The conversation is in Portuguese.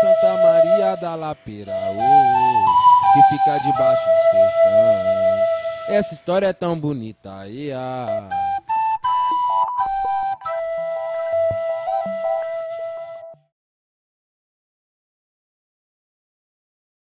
Santa Maria da Lapeira, oh, oh, que fica debaixo do sertão. Essa história é tão bonita, ia. Yeah.